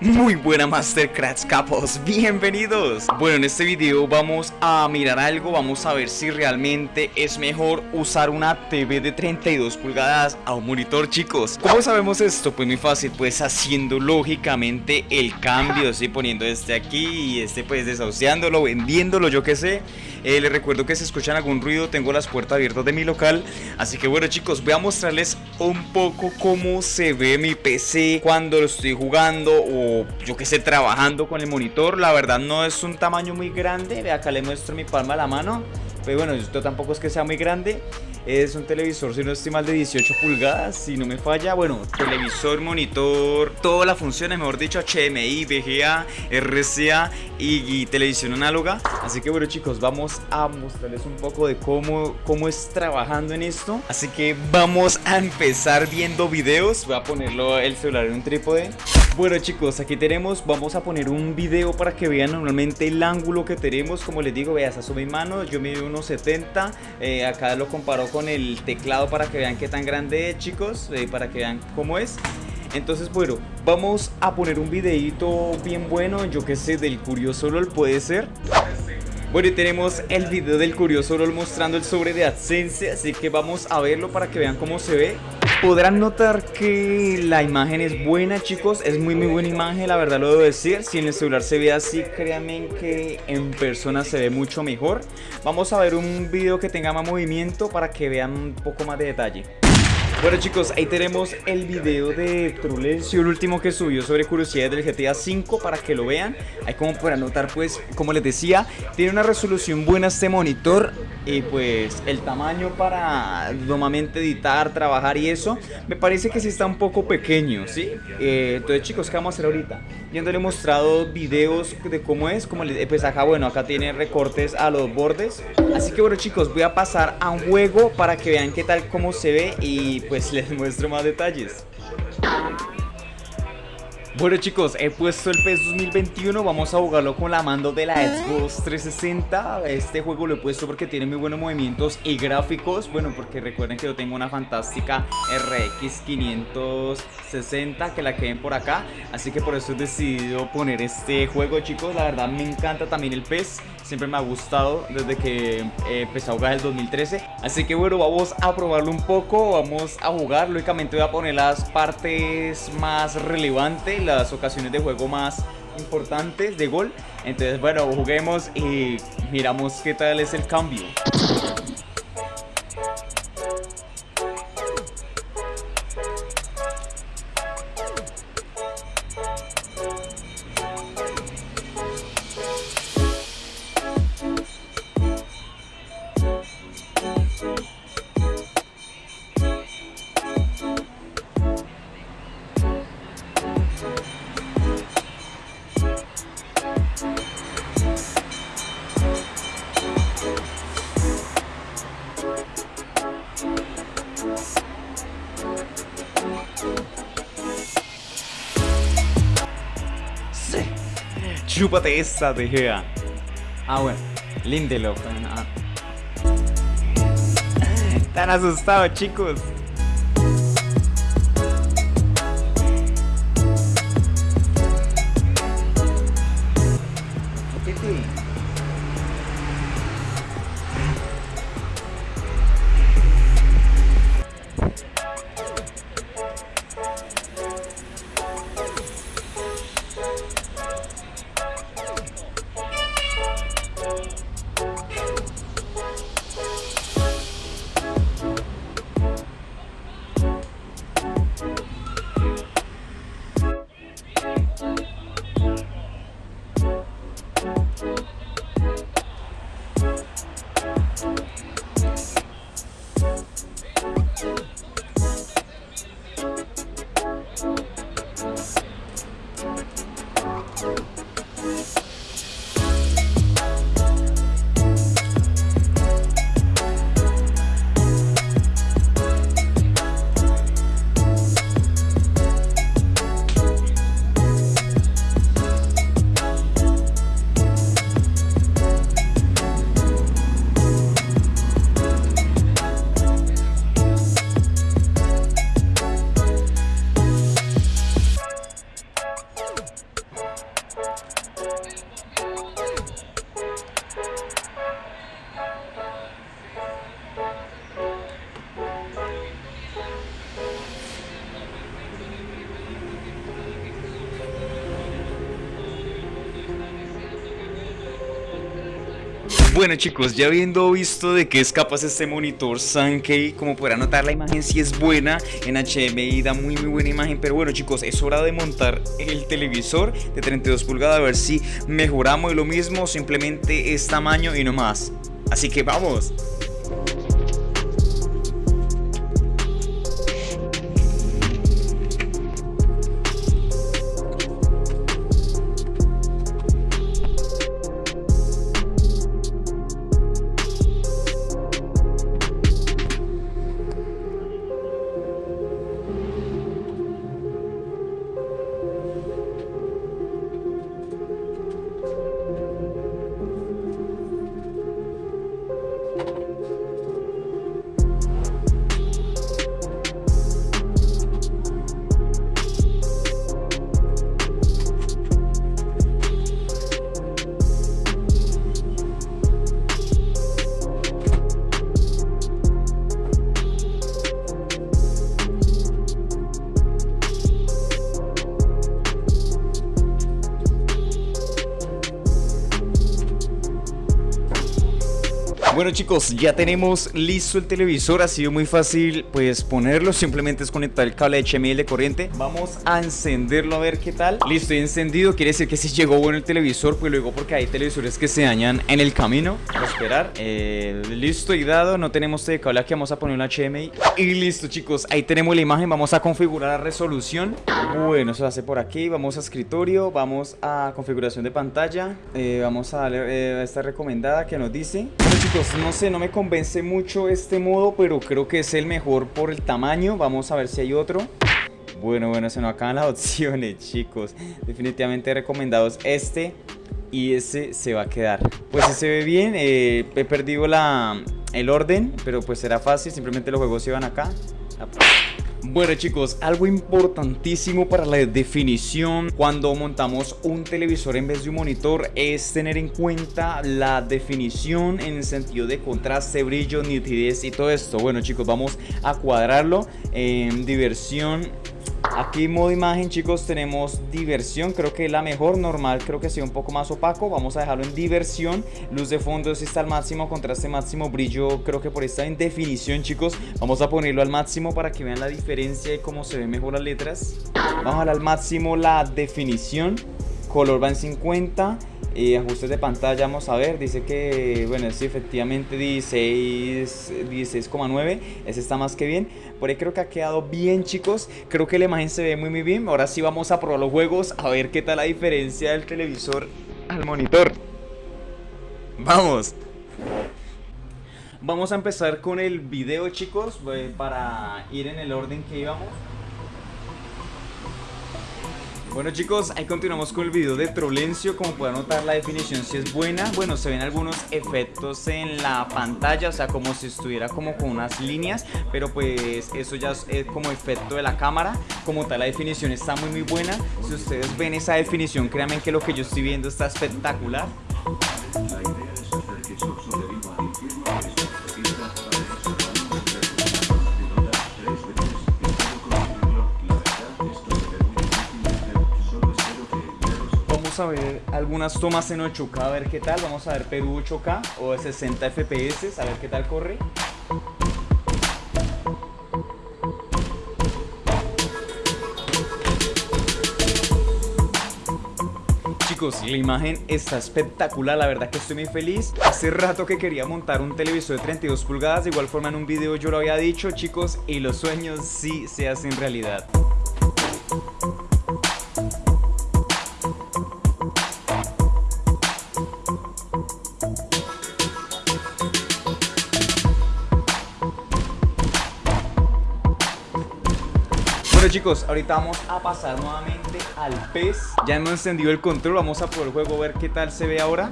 Muy buena Mastercrafts capos, bienvenidos Bueno, en este video vamos a mirar algo Vamos a ver si realmente es mejor usar una TV de 32 pulgadas a un monitor, chicos ¿Cómo sabemos esto? Pues muy fácil, pues haciendo lógicamente el cambio ¿sí? Poniendo este aquí y este pues desahuciándolo, vendiéndolo, yo qué sé eh, Les recuerdo que si escuchan algún ruido tengo las puertas abiertas de mi local Así que bueno chicos, voy a mostrarles un poco cómo se ve mi PC cuando lo estoy jugando o yo que sé, trabajando con el monitor. La verdad no es un tamaño muy grande. Ve acá le muestro mi palma a la mano. Pero bueno, esto tampoco es que sea muy grande. Es un televisor, si no estoy mal, de 18 pulgadas, si no me falla. Bueno, televisor, monitor, todas las funciones, mejor dicho, HMI, VGA, RCA y, televisión análoga. Así que bueno chicos, vamos a mostrarles un poco de cómo, cómo es trabajando en esto. Así que vamos a empezar viendo videos. Voy a ponerlo el celular en un trípode. Bueno chicos, aquí tenemos, vamos a poner un video para que vean normalmente el ángulo que tenemos. Como les digo, veas, a mi mano, yo mido unos 70 eh, Acá lo comparo con el teclado para que vean qué tan grande es chicos eh, Para que vean cómo es. Entonces bueno, vamos a poner un videito bien bueno, yo que sé, del Curioso LOL puede ser bueno y tenemos el video del Curioso LOL mostrando el sobre de AdSense Así que vamos a verlo para que vean cómo se ve Podrán notar que la imagen es buena chicos, es muy muy buena imagen, la verdad lo debo decir. Si en el celular se ve así, créanme que en persona se ve mucho mejor. Vamos a ver un video que tenga más movimiento para que vean un poco más de detalle. Bueno chicos, ahí tenemos el video de Trulencio, el último que subió sobre curiosidades del GTA V para que lo vean. Ahí como para notar pues, como les decía, tiene una resolución buena este monitor y pues el tamaño para normalmente editar, trabajar y eso, me parece que sí está un poco pequeño, ¿sí? Eh, entonces chicos, ¿qué vamos a hacer ahorita? Yo le he mostrado videos de cómo es, como les, pues acá, bueno, acá tiene recortes a los bordes. Así que bueno chicos, voy a pasar a un juego para que vean qué tal cómo se ve y pues les muestro más detalles. Bueno chicos, he puesto el PES 2021, vamos a jugarlo con la mando de la Xbox 360 Este juego lo he puesto porque tiene muy buenos movimientos y gráficos. Bueno, porque recuerden que yo tengo una fantástica RX 560 que la queden por acá. Así que por eso he decidido poner este juego chicos. La verdad me encanta también el PES Siempre me ha gustado desde que empecé a jugar el 2013 Así que bueno, vamos a probarlo un poco Vamos a jugar, lógicamente voy a poner las partes más relevantes Las ocasiones de juego más importantes de gol. Entonces bueno, juguemos y miramos qué tal es el cambio Chúpate esa, De Ah, bueno. Lindelof. Ah. Están asustados, chicos. Bueno chicos, ya habiendo visto de qué es capaz este monitor Sankey, como podrán notar la imagen si es buena, en HDMI da muy muy buena imagen, pero bueno chicos, es hora de montar el televisor de 32 pulgadas a ver si mejoramos lo mismo, simplemente es tamaño y no más. Así que vamos. Bueno chicos, ya tenemos listo el televisor, ha sido muy fácil pues ponerlo, simplemente es conectar el cable HMI de corriente. Vamos a encenderlo a ver qué tal. Listo, y encendido, quiere decir que si llegó bueno el televisor, pues luego porque hay televisores que se dañan en el camino. A esperar, eh, listo y dado, no tenemos este cable aquí, vamos a poner un HMI Y listo chicos, ahí tenemos la imagen, vamos a configurar la resolución. Bueno, se hace por aquí, vamos a escritorio, vamos a configuración de pantalla. Eh, Vamos a darle eh, esta recomendada que nos dice. Bueno chicos, pues, no sé, no me convence mucho este modo, pero creo que es el mejor por el tamaño. Vamos a ver si hay otro. Bueno, bueno, se nos acaban las opciones, chicos. Definitivamente recomendados este y ese se va a quedar. Pues se ve bien, eh, he perdido la, el orden, pero pues será fácil, simplemente los juegos se van acá. Bueno chicos, algo importantísimo para la definición cuando montamos un televisor en vez de un monitor es tener en cuenta la definición en el sentido de contraste, brillo, nitidez y todo esto. Bueno chicos, vamos a cuadrarlo en diversión Aquí modo imagen chicos tenemos diversión, creo que la mejor, normal creo que sea un poco más opaco, vamos a dejarlo en diversión, luz de fondo si está al máximo, contraste máximo, brillo creo que por esta en definición chicos, vamos a ponerlo al máximo para que vean la diferencia de cómo se ven mejor las letras, vamos a al máximo la definición, color va en 50 y ajustes de pantalla vamos a ver dice que bueno sí efectivamente 16 16,9 ese está más que bien. Por ahí creo que ha quedado bien chicos creo que la imagen se ve muy muy bien. Ahora sí vamos a probar los juegos a ver qué tal la diferencia del televisor al monitor. Vamos. Vamos a empezar con el video chicos para ir en el orden que íbamos bueno chicos, ahí continuamos con el video de Trolencio Como pueden notar la definición si es buena. Bueno, se ven algunos efectos en la pantalla O sea, como si estuviera como con unas líneas Pero pues eso ya es como efecto de la cámara. Como tal la definición está muy muy buena. Si ustedes ven esa definición, créanme que lo que yo estoy viendo está espectacular a ver algunas tomas en 8K, a ver qué tal. Vamos a ver Perú 8K o de 60 FPS, a ver qué tal corre. Chicos, la imagen está espectacular, la verdad que estoy muy feliz Hace rato que quería montar un televisor de 32 pulgadas De igual forma en un video yo lo había dicho chicos Y los sueños sí se hacen realidad chicos, ahorita vamos a pasar nuevamente al PES Ya hemos encendido el control, vamos a por el juego ver qué tal se ve ahora.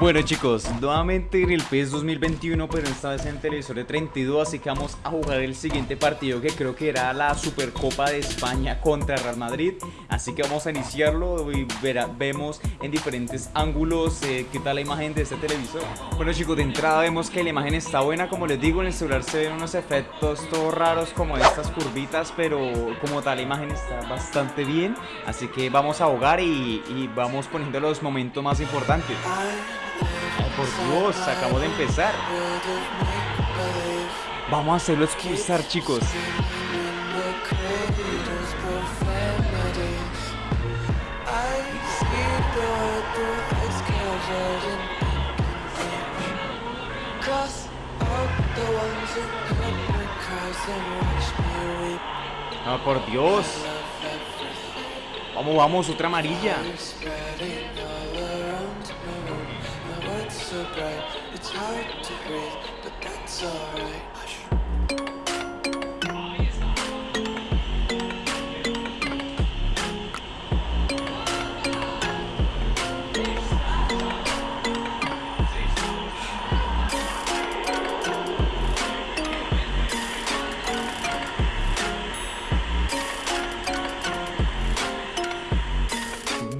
Bueno chicos, nuevamente en el PES 2021 pero esta vez en televisor de 32 Así que vamos a jugar el siguiente partido que creo que era la Supercopa de España contra Real Madrid. Así que vamos a iniciarlo y vemos en diferentes ángulos eh, qué tal la imagen de este televisor. Bueno chicos, de entrada vemos que la imagen está buena Como les digo, en el celular se ven unos efectos todos raros como estas curvitas Pero como como tal la imagen está bastante bien Así que vamos a ahogar y, vamos poniendo los momentos más importantes por Dios, acabamos de empezar. Vamos a hacerlo expulsar, chicos. Ah, por Dios. Vamos, vamos, otra amarilla.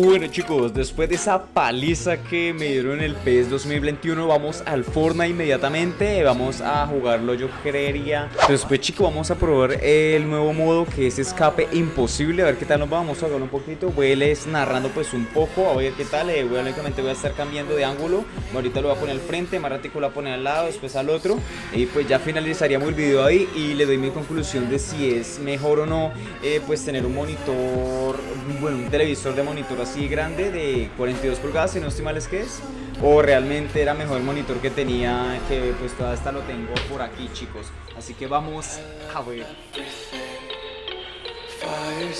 Bueno chicos, después de esa paliza que me dieron en el PES 2021 Vamos al Fortnite inmediatamente. Vamos a jugarlo yo creería. Después chicos vamos a probar el nuevo modo que es escape imposible. A ver qué tal nos vamos a jugar un poquito. Voy les narrando pues un poco. A ver qué tal, eh, voy, únicamente voy a estar cambiando de ángulo. Ahorita lo voy a poner al frente, más ratico lo voy a poner al lado, después al otro. Y pues ya finalizaríamos el video ahí Y le doy mi conclusión de si es mejor o no eh, Pues tener un monitor, bueno un televisor de monitor grande de 42 pulgadas, si no estoy mal es que es. O realmente era mejor el monitor que tenía, que pues toda esta lo tengo por aquí chicos. Así que vamos a ver. Fire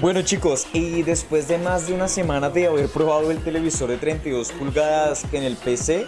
Bueno chicos, y después de más de una semana de haber probado el televisor de 32 pulgadas en el PC,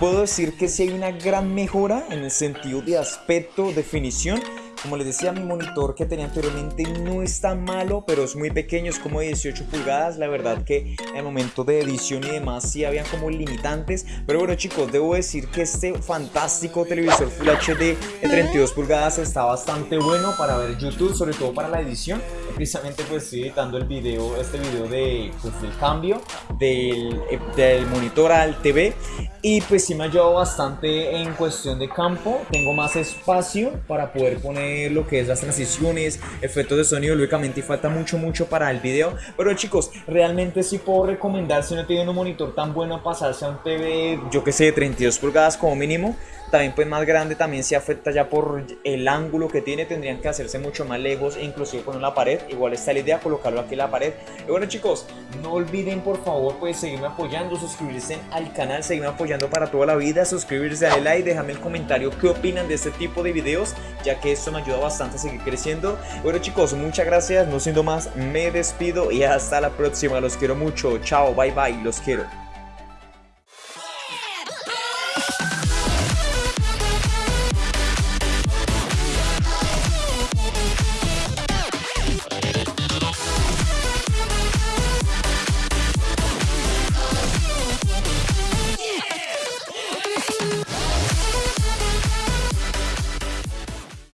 puedo decir que sí hay una gran mejora en el sentido de aspecto, definición como les decía, mi monitor que tenía anteriormente no es tan malo, pero es muy pequeño, es como de 18 pulgadas. La verdad que en el momento de edición y demás sí habían como limitantes. Pero bueno chicos, debo decir que este fantástico televisor Full HD de 32 pulgadas está bastante bueno para ver YouTube, sobre todo para la edición. Precisamente pues estoy editando el video, este video de, pues, del cambio del, del monitor al TV y pues sí me ha ayudado bastante en cuestión de campo. Tengo más espacio para poder poner lo que es las transiciones efectos de sonido lógicamente falta mucho mucho para el video. Pero chicos realmente sí puedo recomendar si no tienen un monitor tan bueno pasarse a un TV yo que sé de 32 pulgadas como mínimo también pues más grande también se afecta ya por el ángulo que tiene tendrían que hacerse mucho más lejos e inclusive poner la pared. Igual está la idea colocarlo aquí en la pared. Y bueno chicos no olviden por favor pues seguirme apoyando suscribirse al canal seguirme para toda la vida suscribirse dale like déjame el comentario qué opinan de este tipo de videos ya que esto me ayuda bastante a seguir creciendo. Bueno chicos muchas gracias no siendo más me despido y hasta la próxima los quiero mucho chao bye bye los quiero